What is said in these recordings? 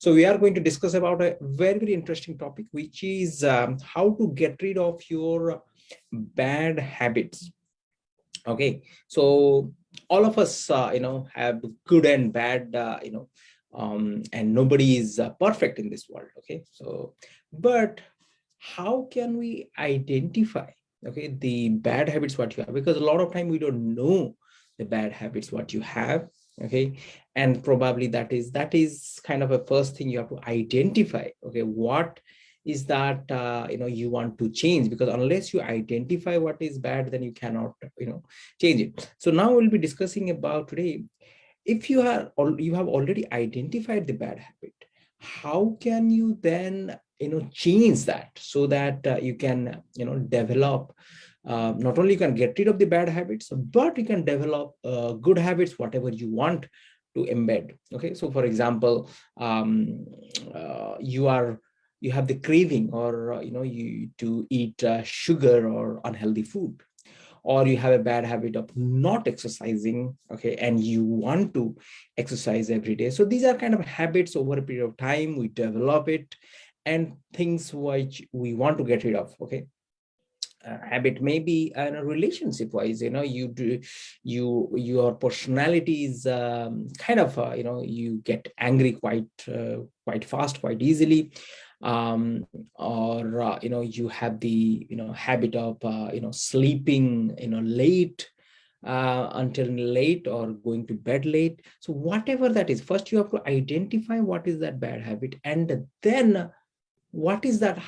So we are going to discuss about a very, very interesting topic, which is um, how to get rid of your bad habits. Okay, so all of us, uh, you know, have good and bad, uh, you know, um, and nobody is uh, perfect in this world. Okay, so, but how can we identify, okay, the bad habits what you have? Because a lot of time we don't know the bad habits what you have okay and probably that is that is kind of a first thing you have to identify. Okay what is that uh, you know you want to change? Because unless you identify what is bad then you cannot you know change it. So now we'll be discussing about today if you are you have already identified the bad habit how can you then you know change that so that uh, you can you know develop uh, not only you can get rid of the bad habits but you can develop uh, good habits whatever you want to embed okay? So for example um, uh, you are you have the craving or uh, you know you to eat uh, sugar or unhealthy food. Or you have a bad habit of not exercising okay? And you want to exercise every day. So these are kind of habits over a period of time we develop it and things which we want to get rid of okay uh, habit maybe in a relationship wise you know you do you your personality is um, kind of uh, you know you get angry quite uh, quite fast quite easily. Um, or uh, you know you have the you know habit of uh, you know sleeping you know late uh, until late or going to bed late. So whatever that is first you have to identify what is that bad habit and then what is that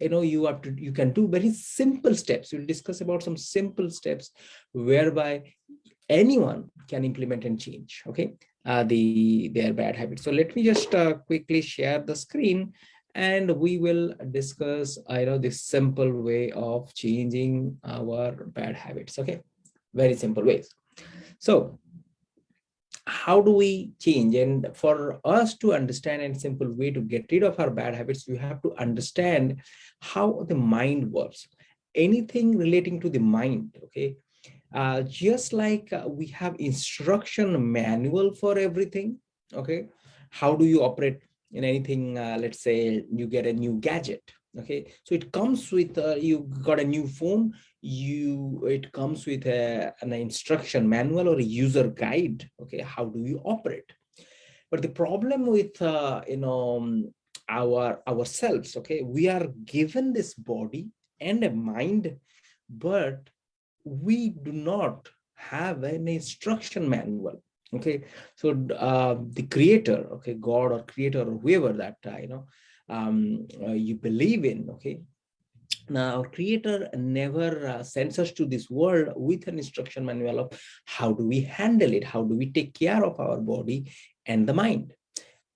you know you have to you can do very simple steps. We'll discuss about some simple steps whereby anyone can implement and change okay? Uh, the their bad habits. So let me just uh, quickly share the screen and we will discuss i know this simple way of changing our bad habits okay? Very simple ways. So how do we change? And for us to understand a simple way to get rid of our bad habits you have to understand how the mind works. Anything relating to the mind okay? Uh, just like uh, we have instruction manual for everything okay? How do you operate in anything uh, let's say you get a new gadget okay so it comes with uh, you got a new phone you it comes with a, an instruction manual or a user guide okay how do you operate? But the problem with uh, you know um, our ourselves okay we are given this body and a mind but we do not have an instruction manual okay? So uh, the creator okay god or creator or whoever that uh, you know um, uh, you believe in okay? Now our creator never uh, sends us to this world with an instruction manual of how do we handle it how do we take care of our body and the mind.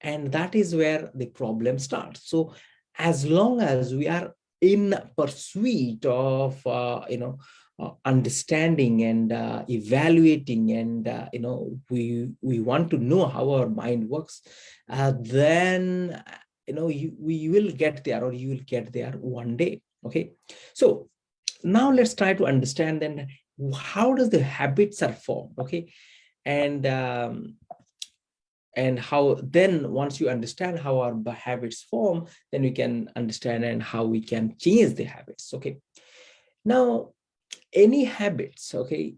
And that is where the problem starts. So as long as we are in pursuit of uh, you know uh, understanding and uh, evaluating and uh, you know we we want to know how our mind works uh, then you know you, we will get there or you will get there one day okay? So now let's try to understand then how does the habits are formed okay? And um, and how then once you understand how our habits form then we can understand and how we can change the habits okay? Now any habits okay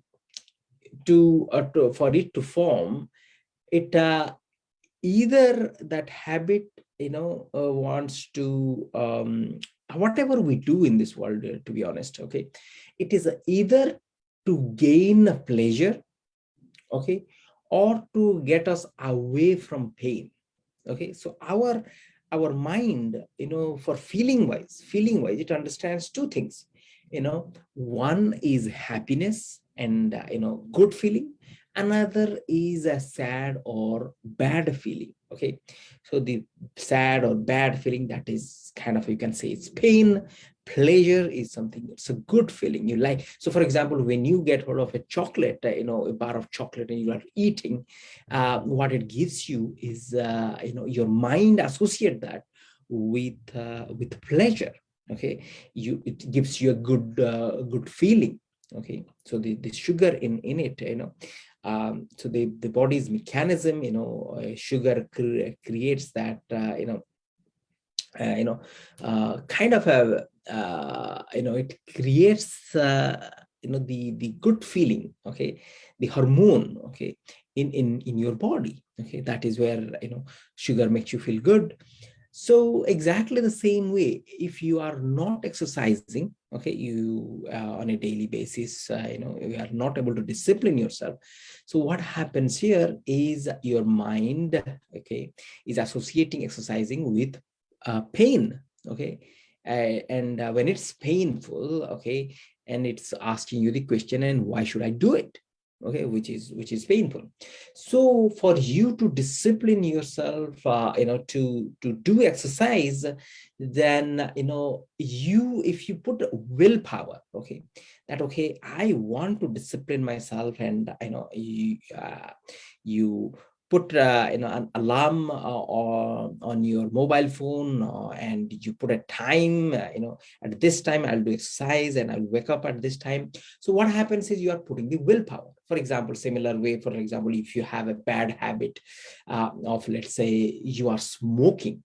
to, uh, to for it to form it uh, either that habit you know uh, wants to um, whatever we do in this world uh, to be honest okay? It is either to gain pleasure okay or to get us away from pain okay? So our our mind you know for feeling wise feeling wise it understands two things you know? One is happiness and uh, you know good feeling another is a sad or bad feeling okay? So the sad or bad feeling that is kind of you can say it's pain pleasure is something it's a good feeling you like so for example when you get hold of a chocolate uh, you know a bar of chocolate and you are eating uh, what it gives you is uh, you know your mind associate that with uh, with pleasure okay? You it gives you a good uh, good feeling okay? So the the sugar in in it you know um, so the the body's mechanism you know uh, sugar cre creates that uh, you know uh, you know kind of a you know it creates you know the the good feeling okay? The hormone okay in in in your body okay? That is where you know sugar makes you feel good so exactly the same way if you are not exercising okay you uh, on a daily basis uh, you know you are not able to discipline yourself. So what happens here is your mind okay is associating exercising with uh, pain okay? Uh, and uh, when it's painful okay and it's asking you the question and why should i do it okay which is which is painful. So for you to discipline yourself uh, you know to to do exercise then you know you if you put willpower okay that okay i want to discipline myself and you know you uh, you put uh, you know an alarm uh, or on your mobile phone uh, and you put a time uh, you know at this time i'll do exercise and i'll wake up at this time. So what happens is you are putting the willpower for example similar way for example if you have a bad habit uh, of let's say you are smoking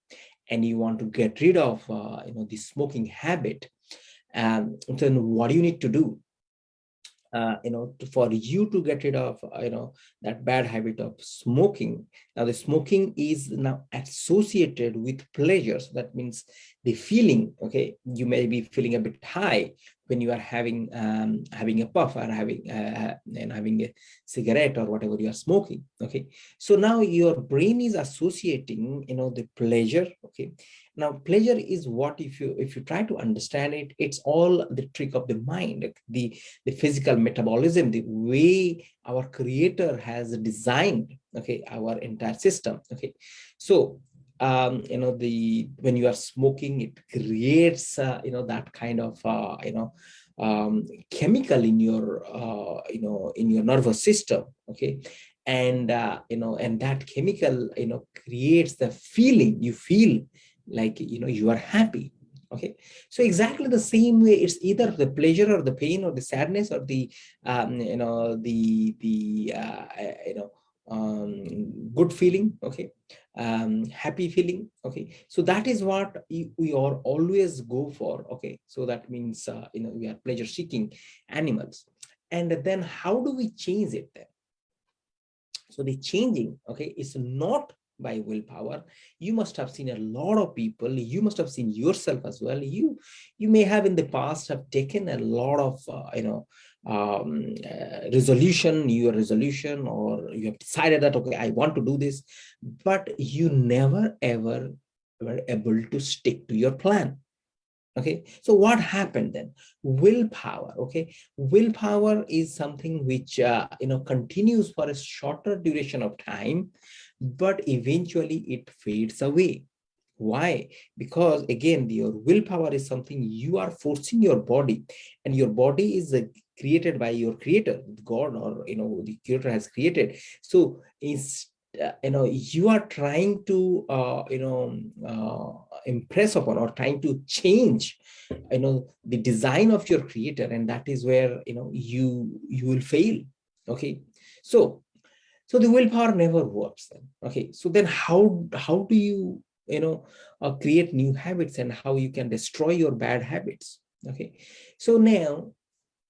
and you want to get rid of uh, you know the smoking habit um, then what do you need to do uh, you know, to, for you to get rid of, uh, you know, that bad habit of smoking. Now the smoking is now associated with pleasure. So that means the feeling, okay, you may be feeling a bit high when you are having um, having a puff or having uh, and having a cigarette or whatever you are smoking. Okay, so now your brain is associating, you know, the pleasure. Okay, now pleasure is what if you if you try to understand it it's all the trick of the mind the the physical metabolism the way our creator has designed okay our entire system okay so um you know the when you are smoking it creates uh, you know that kind of uh, you know um chemical in your uh you know in your nervous system okay? And uh, you know and that chemical you know creates the feeling. You feel like you know you are happy okay? So exactly the same way it's either the pleasure or the pain or the sadness or the um, you know the the uh, you know um, good feeling okay? Um, happy feeling okay? So that is what we are always go for okay? So that means uh, you know we are pleasure seeking animals. And then how do we change it then? So the changing okay is not by willpower. You must have seen a lot of people. You must have seen yourself as well. You you may have in the past have taken a lot of uh, you know um, uh, resolution your resolution or you have decided that okay i want to do this. But you never ever were able to stick to your plan. Okay? So what happened then? Willpower okay? Willpower is something which uh, you know continues for a shorter duration of time but eventually it fades away. Why? Because again your willpower is something you are forcing your body and your body is uh, created by your creator god or you know the creator has created. So is uh, you know you are trying to uh, you know uh, impress upon or trying to change you know the design of your creator and that is where you know you you will fail. Okay? So so the willpower never works then. Okay so then how how do you you know uh, create new habits and how you can destroy your bad habits? Okay so now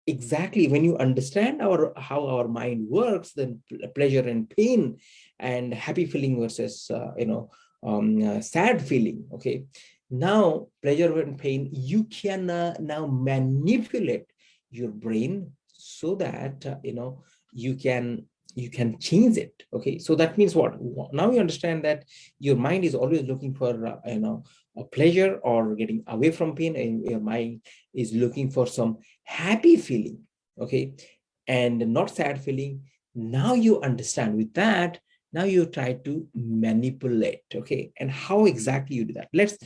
exactly when you understand our how our mind works then pleasure and pain and happy feeling versus uh, you know um, uh, sad feeling okay? Now pleasure and pain you can uh, now manipulate your brain so that uh, you know you can you can change it okay? So that means what? Now you understand that your mind is always looking for uh, you know a pleasure or getting away from pain and your mind is looking for some happy feeling okay? And not sad feeling. Now you understand. With that now you try to manipulate okay? And how exactly you do that? Let's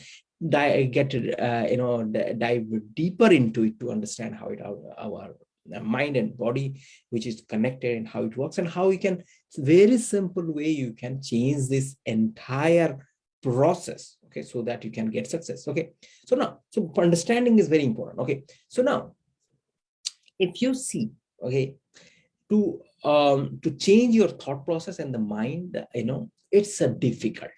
dive, get uh, you know dive deeper into it to understand how it our, our mind and body which is connected and how it works and how you can very simple way you can change this entire process okay so that you can get success okay so now so understanding is very important okay so now if you see okay to um, to change your thought process and the mind, you know, it's a difficult.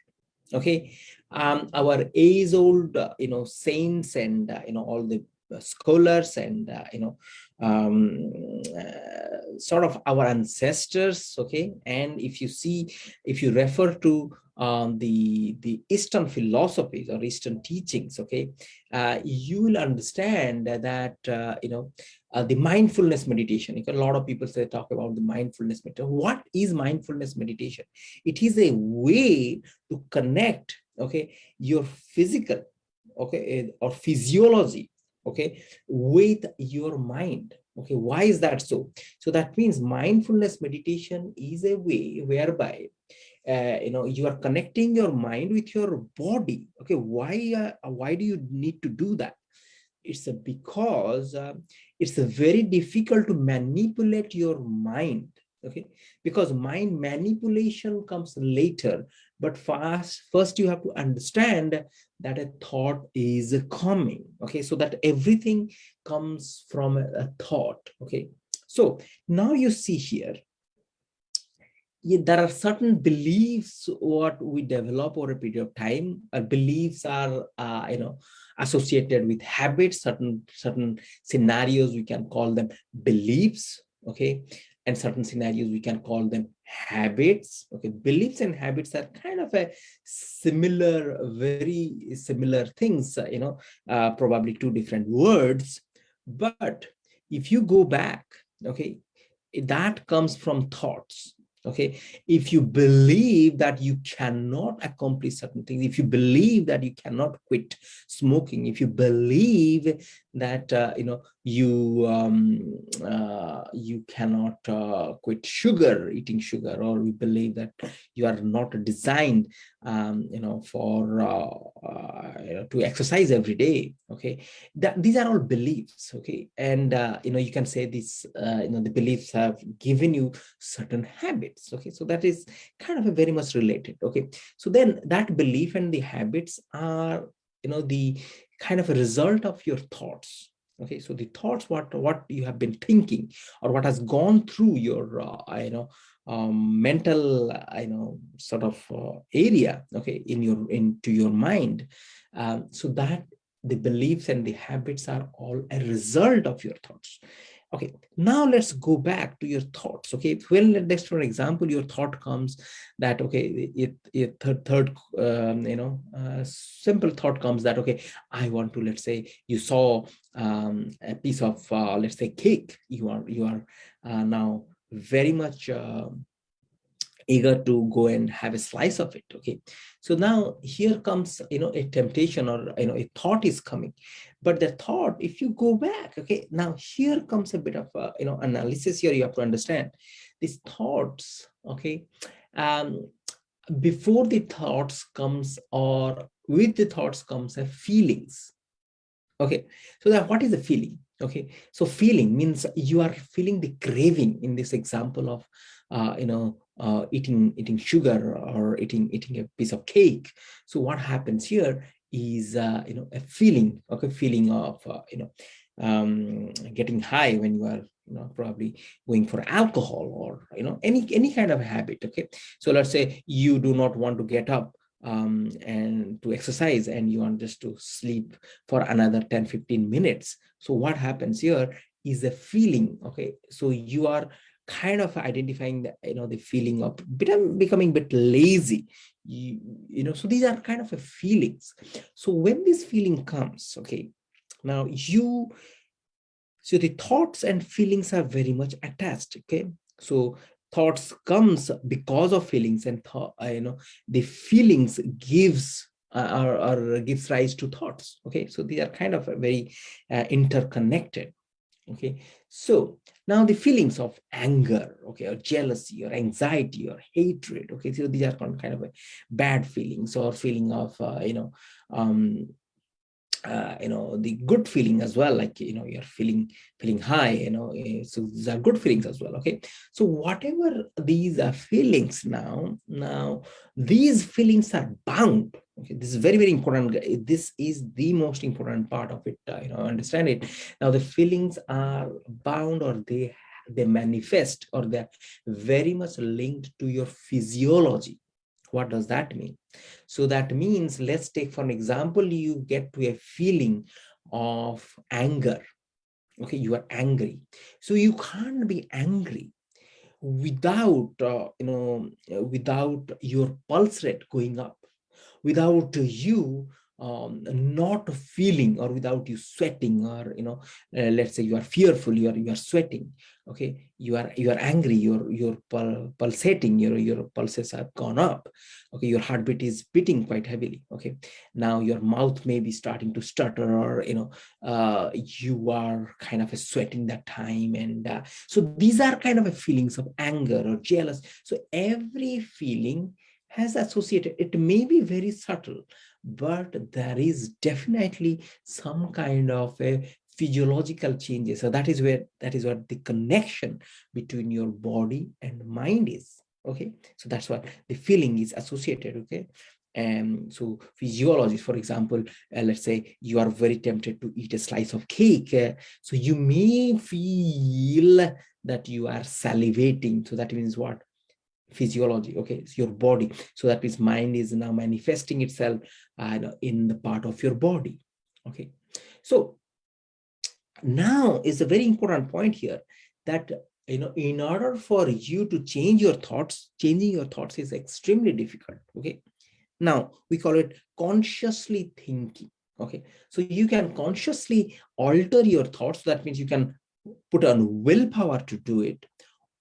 Okay, um, our age old, uh, you know, saints and uh, you know all the scholars and uh, you know um, uh, sort of our ancestors okay? And if you see if you refer to um, the the eastern philosophies or eastern teachings okay uh, you will understand that uh, you know uh, the mindfulness meditation a lot of people say talk about the mindfulness meditation what is mindfulness meditation? It is a way to connect okay your physical okay or physiology okay? With your mind okay? Why is that so? So that means mindfulness meditation is a way whereby uh, you know you are connecting your mind with your body okay? Why uh, why do you need to do that? It's because uh, it's very difficult to manipulate your mind okay? Because mind manipulation comes later but first first you have to understand that a thought is coming okay? So that everything comes from a, thought okay? So now you see here there are certain beliefs what we develop over a period of time. Uh, beliefs are uh, you know associated with habits certain certain scenarios we can call them beliefs okay and certain scenarios we can call them habits okay? Beliefs and habits are kind of a similar very similar things uh, you know uh, probably two different words. But if you go back okay that comes from thoughts okay? If you believe that you cannot accomplish certain things if you believe that you cannot quit smoking if you believe that uh, you know you um, uh, you cannot uh, quit sugar eating sugar or you believe that you are not designed um, you know for uh, uh, you know, to exercise every day okay? That these are all beliefs okay? And uh, you know you can say this you know the beliefs have given you certain habits okay? So that is kind of a very much related okay? So then that belief and the habits are you know the kind of a result of your thoughts okay? So the thoughts what what you have been thinking or what has gone through your uh, you know um, mental uh, you know sort of uh, area okay in your into your mind um, so that the beliefs and the habits are all a result of your thoughts okay now let's go back to your thoughts okay? Well let's for example your thought comes that okay it, third, third um, you know uh, simple thought comes that okay i want to let's say you saw um, a piece of uh, let's say cake. You are you are uh, now very much uh, eager to go and have a slice of it okay? So now here comes you know a temptation or you know a thought is coming. But the thought if you go back okay now here comes a bit of a, you know analysis here you have to understand. These thoughts okay um before the thoughts comes or with the thoughts comes a feelings okay? So that what is the feeling okay? So feeling means you are feeling the craving in this example of uh, you know uh, eating eating sugar or eating eating a piece of cake. So what happens here is uh, you know a feeling okay feeling of uh, you know um, getting high when you are you know probably going for alcohol or you know any any kind of habit okay? So let's say you do not want to get up um, and to exercise and you want just to sleep for another 10 15 minutes. So what happens here is a feeling okay? So you are kind of identifying the you know the feeling of becoming a bit lazy. You, you know so these are kind of a feelings. So when this feeling comes okay now you so the thoughts and feelings are very much attached okay? So thoughts comes because of feelings and thought you know the feelings gives uh, or, or gives rise to thoughts okay? So they are kind of very uh, interconnected okay? So now the feelings of anger okay or jealousy or anxiety or hatred okay so these are kind of bad feelings or feeling of uh, you know um uh, you know the good feeling as well like you know you're feeling feeling high you know eh, so these are good feelings as well okay? So whatever these are feelings now now these feelings are bound okay this is very very important this is the most important part of it uh, you know understand it. Now the feelings are bound or they they manifest or they're very much linked to your physiology. What does that mean? So that means let's take for an example you get to a feeling of anger. Okay you are angry. So you can't be angry without uh, you know without your pulse rate going up without you um, not feeling or without you sweating or you know uh, let's say you are fearful you are you are sweating okay? You are you are angry your your pul pulsating your your pulses have gone up okay? Your heartbeat is beating quite heavily okay? Now your mouth may be starting to stutter or you know uh, you are kind of sweating that time and uh, so these are kind of a feelings of anger or jealous. So every feeling has associated it may be very subtle but there is definitely some kind of a physiological changes. So that is where that is what the connection between your body and mind is okay? So that's what the feeling is associated okay? And so physiology for example uh, let's say you are very tempted to eat a slice of cake uh, so you may feel that you are salivating. So that means what physiology okay? It's your body. So that means mind is now manifesting itself uh, in the part of your body okay? So now is a very important point here that you know in order for you to change your thoughts changing your thoughts is extremely difficult okay? Now we call it consciously thinking okay? So you can consciously alter your thoughts. That means you can put on willpower to do it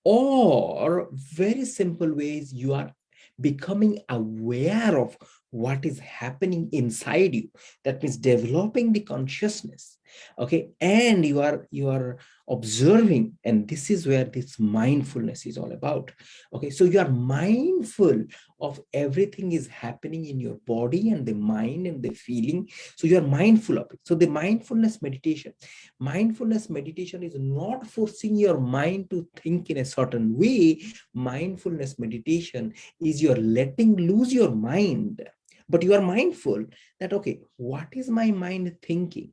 or very simple ways you are becoming aware of what is happening inside you. That means developing the consciousness okay and you are you are observing and this is where this mindfulness is all about. Okay so you are mindful of everything is happening in your body and the mind and the feeling. So you are mindful of it. So the mindfulness meditation mindfulness meditation is not forcing your mind to think in a certain way. Mindfulness meditation is you're letting loose your mind. But you are mindful that okay what is my mind thinking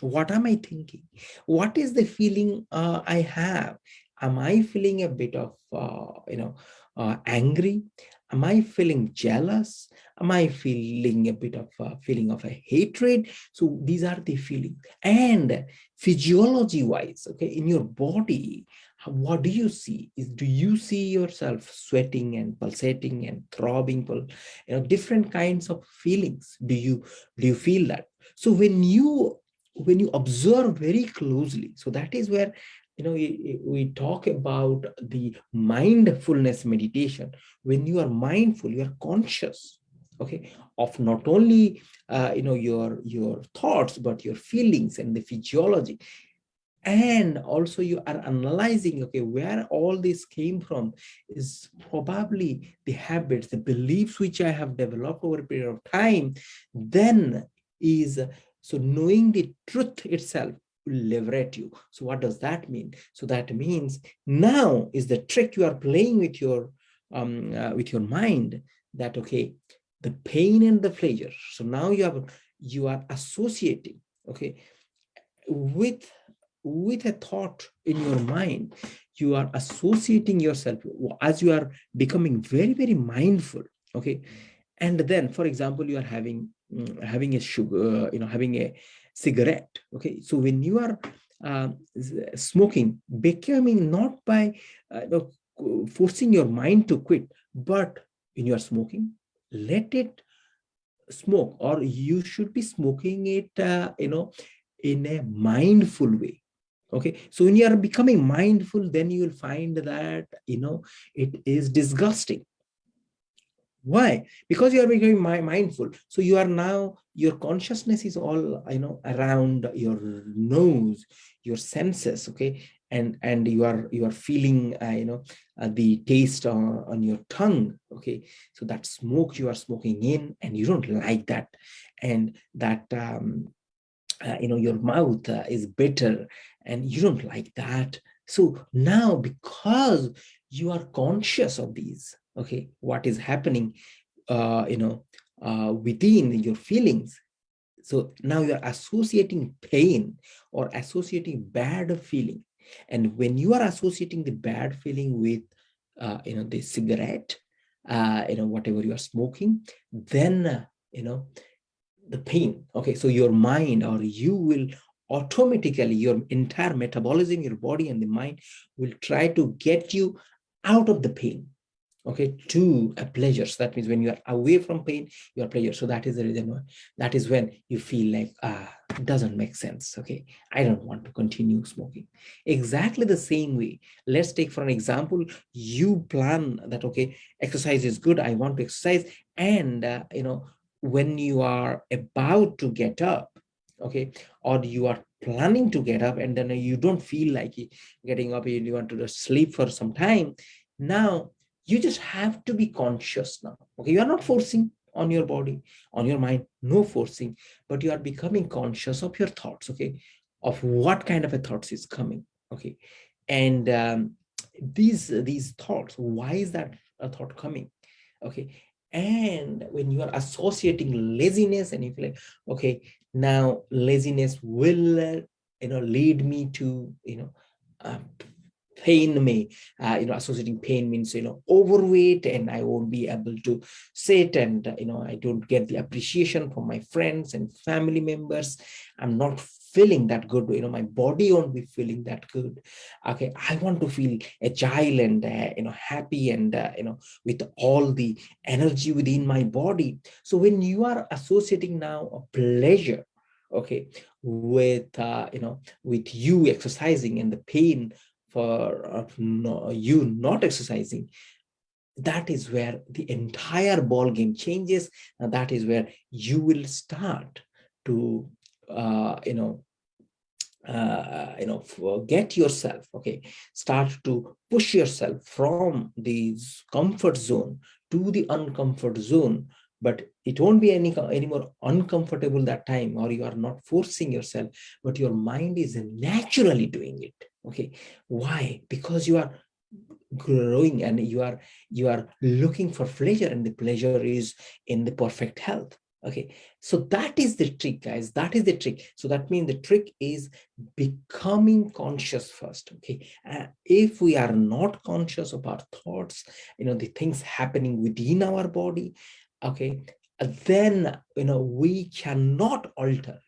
what am i thinking? What is the feeling uh, i have? Am i feeling a bit of uh, you know uh, angry? Am i feeling jealous? Am i feeling a bit of a feeling of a hatred? So these are the feelings and physiology wise okay in your body what do you see? Is do you see yourself sweating and pulsating and throbbing you know different kinds of feelings? Do you do you feel that? So when you when you observe very closely. So that is where you know we, we talk about the mindfulness meditation. When you are mindful you are conscious okay of not only uh, you know your your thoughts but your feelings and the physiology. And also you are analyzing okay where all this came from is probably the habits the beliefs which i have developed over a period of time then is so knowing the truth itself will liberate you. So what does that mean? So that means now is the trick you are playing with your um, uh, with your mind that okay, the pain and the pleasure. So now you have you are associating okay with with a thought in your mind you are associating yourself as you are becoming very very mindful okay and then for example you are having having a sugar, you know, having a cigarette. Okay, so when you are uh, smoking, becoming not by uh, you know, forcing your mind to quit, but when you are smoking, let it smoke, or you should be smoking it, uh, you know, in a mindful way okay so when you are becoming mindful then you will find that you know it is disgusting why? Because you are becoming mindful. So you are now your consciousness is all you know around your nose your senses okay? And and you are you are feeling uh, you know uh, the taste on, on your tongue okay? So that smoke you are smoking in and you don't like that. And that um uh, you know your mouth uh, is bitter and you don't like that. So now because you are conscious of these okay what is happening uh, you know uh, within your feelings so now you're associating pain or associating bad feeling And when you are associating the bad feeling with, uh, you know, the cigarette, uh, you know, whatever you are smoking, then, uh, you know, the pain. Okay, so your mind or you will automatically, your entire metabolism, your body and the mind will try to get you out of the pain okay to a pleasure. So that means when you are away from pain you are pleasure. So that is the reason why that is when you feel like ah doesn't make sense. Okay i don't want to continue smoking. Exactly the same way. Let's take for an example you plan that okay exercise is good i want to exercise. And uh, you know when you are about to get up okay or you are planning to get up and then you don't feel like getting up you want to just sleep for some time. Now you just have to be conscious now. Okay you are not forcing on your body on your mind no forcing but you are becoming conscious of your thoughts okay of what kind of a thoughts is coming okay? And um, these these thoughts why is that a thought coming okay? And when you are associating laziness and you feel like okay now laziness will uh, you know lead me to you know uh, pain may uh, you know associating pain means you know overweight and i won't be able to sit and you know i don't get the appreciation from my friends and family members. I'm not feeling that good. You know my body won't be feeling that good. Okay i want to feel agile and uh, you know happy and uh, you know with all the energy within my body. So when you are associating now a pleasure okay with uh, you know with you exercising and the pain for uh, no, you not exercising. That is where the entire ball game changes. And that is where you will start to uh, you know uh, you know forget yourself okay? Start to push yourself from the comfort zone to the uncomfort zone. But it won't be any any more uncomfortable that time or you are not forcing yourself but your mind is naturally doing it okay why? Because you are growing and you are you are looking for pleasure and the pleasure is in the perfect health. Okay so that is the trick guys. That is the trick. So that means the trick is becoming conscious first okay? Uh, if we are not conscious of our thoughts you know the things happening within our body okay then you know we cannot alter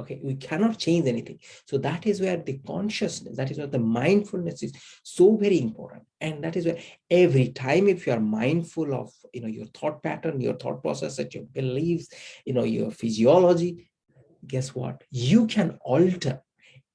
okay we cannot change anything. So that is where the consciousness that is where the mindfulness is so very important. And that is where every time if you are mindful of you know your thought pattern your thought process that your beliefs you know your physiology guess what? You can alter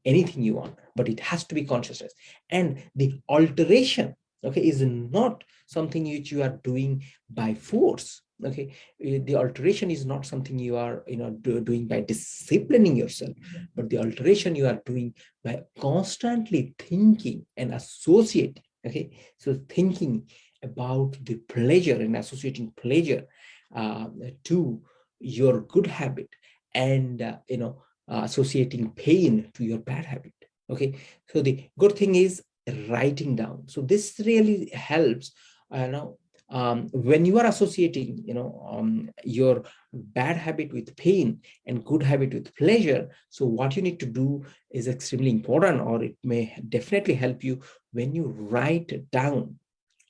anything you want but it has to be consciousness. And the alteration okay is not something which you are doing by force okay eh, the alteration is not something you are you know do, doing by disciplining yourself but the alteration you are doing by constantly thinking and associating okay? So thinking about the pleasure and associating pleasure uh, to your good habit and uh, you know uh, associating pain to your bad habit okay? So the good thing is writing down. So this really helps uh, know um, when you are associating, you know, um, your bad habit with pain and good habit with pleasure, so what you need to do is extremely important, or it may definitely help you when you write down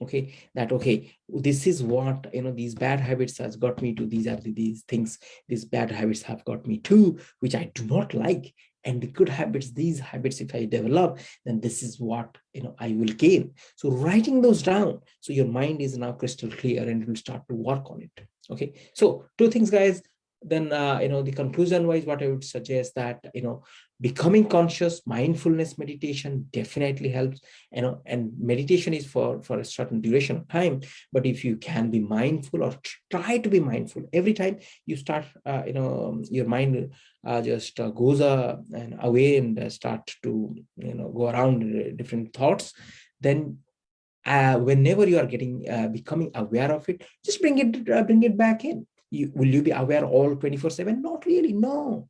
okay that okay this is what you know these bad habits has got me to these are the, these things these bad habits have got me to which i do not like and the good habits these habits if i develop then this is what you know i will gain. So writing those down so your mind is now crystal clear and will start to work on it. Okay? So two things guys then uh, you know the conclusion wise what i would suggest that you know becoming conscious mindfulness meditation definitely helps you know and meditation is for for a certain duration of time. But if you can be mindful or try to be mindful every time you start uh, you know your mind uh, just uh, goes uh, and away and uh, start to you know go around different thoughts then whenever you are getting becoming aware of it just bring it bring it back in you, will you be aware all 24 7 not really no.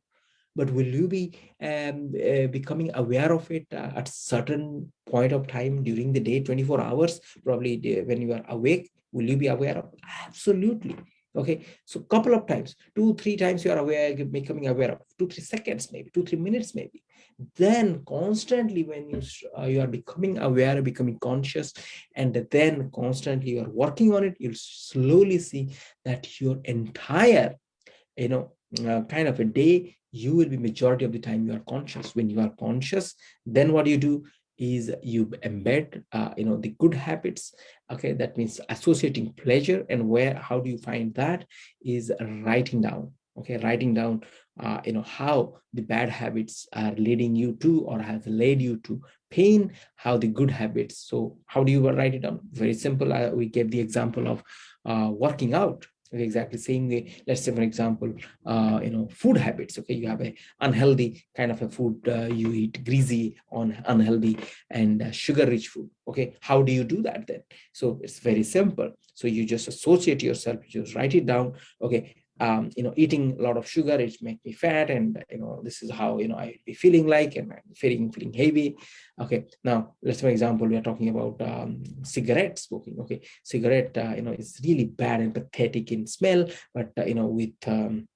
But will you be um, uh, becoming aware of it uh, at certain point of time during the day 24 hours probably when you are awake will you be aware of? Absolutely. Okay? So couple of times two three times you are aware becoming aware of. Two three seconds maybe two three minutes maybe then constantly when you uh, you are becoming aware becoming conscious and then constantly you are working on it you'll slowly see that your entire you know uh, kind of a day you will be majority of the time you are conscious. When you are conscious then what you do is you embed uh, you know the good habits okay? That means associating pleasure and where how do you find that? Is writing down okay writing down uh, you know how the bad habits are leading you to or has led you to pain how the good habits. So how do you write it down? Very simple. Uh, we gave the example of uh, working out. Exactly same way. Let's say for example uh, you know food habits. Okay you have a unhealthy kind of a food uh, you eat greasy on unhealthy and uh, sugar rich food. Okay how do you do that then? So it's very simple. So you just associate yourself you just write it down. Okay um, you know, eating a lot of sugar, it make me fat, and you know, this is how you know I be feeling like, and I'm feeling feeling heavy. Okay, now let's for example, we are talking about um, cigarette smoking. Okay, cigarette, uh, you know, is really bad and pathetic in smell, but uh, you know, with um,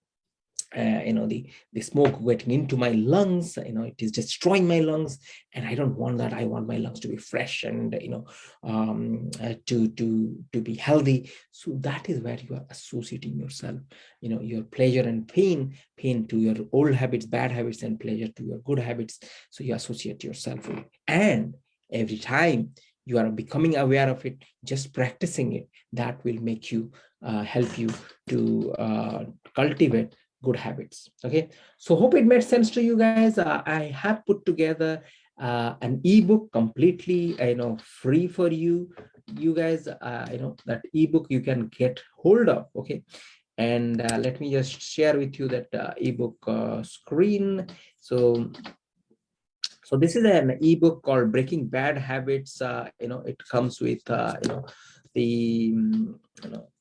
uh, you know the the smoke getting into my lungs you know it is destroying my lungs and i don't want that. I want my lungs to be fresh and you know um, uh, to to to be healthy. So that is where you are associating yourself you know your pleasure and pain pain to your old habits bad habits and pleasure to your good habits. So you associate yourself with and every time you are becoming aware of it just practicing it that will make you uh, help you to uh, cultivate good habits okay? So hope it made sense to you guys. Uh, i have put together uh, an ebook completely you know free for you you guys uh, you know that ebook you can get hold of okay? And uh, let me just share with you that uh, ebook uh, screen. So so this is an ebook called breaking bad habits. You know it comes with you know the you know uh,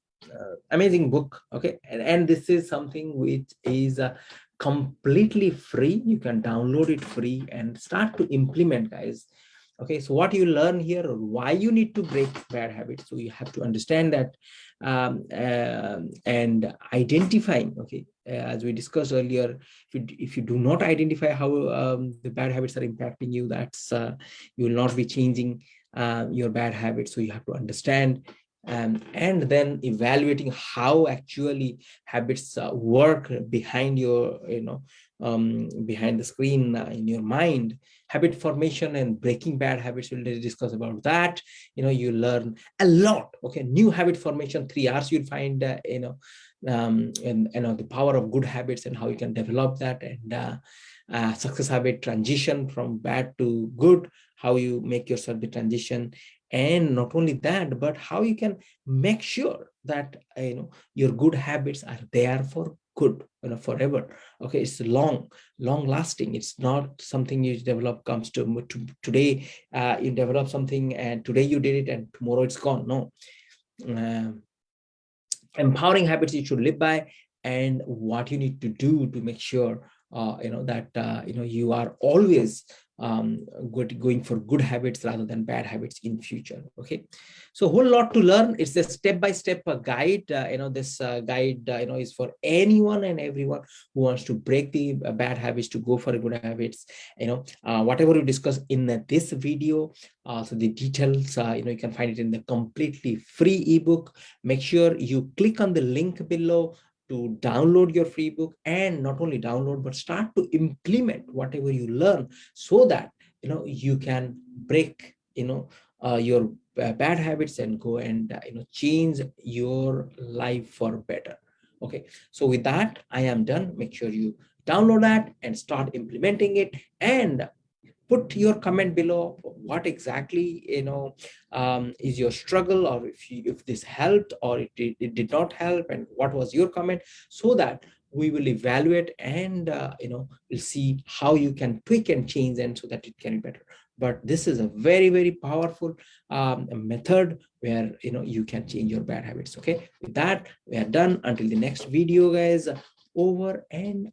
amazing book okay? And, and this is something which is uh, completely free. You can download it free and start to implement guys. Okay so what you learn here why you need to break bad habits. So you have to understand that um, uh, and identifying okay? Uh, as we discussed earlier if you, if you do not identify how um, the bad habits are impacting you that's uh, you will not be changing uh, your bad habits. So you have to understand um, and then evaluating how actually habits uh, work behind your you know um, behind the screen uh, in your mind. Habit formation and breaking bad habits we'll discuss about that. You know you learn a lot okay? New habit formation three hours you'll find uh, you know um, and you know the power of good habits and how you can develop that. And uh, uh, success habit transition from bad to good how you make yourself the transition and not only that but how you can make sure that uh, you know your good habits are there for good you know forever. Okay it's long long lasting. It's not something you develop comes to, to today uh, you develop something and today you did it and tomorrow it's gone. No. Uh, empowering habits you should live by and what you need to do to make sure you know that uh, you know you are always um, good, going for good habits rather than bad habits in future. Okay, so a whole lot to learn. It's a step-by-step -step, uh, guide. Uh, you know, this uh, guide, uh, you know, is for anyone and everyone who wants to break the uh, bad habits to go for good habits. You know, uh, whatever we discuss in this video, so the details, you know, you can find it in the completely free ebook. Make sure you click on the link below to download your free book and not only download but start to implement whatever you learn so that you know you can break you know uh, your bad habits and go and uh, you know change your life for better. Okay. So with that i am done. Make sure you download that and start implementing it. And put your comment below what exactly you know um, is your struggle or if you, if this helped or it, it, it, did not help and what was your comment so that we will evaluate and uh, you know we'll see how you can tweak and change and so that it can be better. But this is a very very powerful um, method where you know you can change your bad habits okay? With that we are done. Until the next video guys. Over and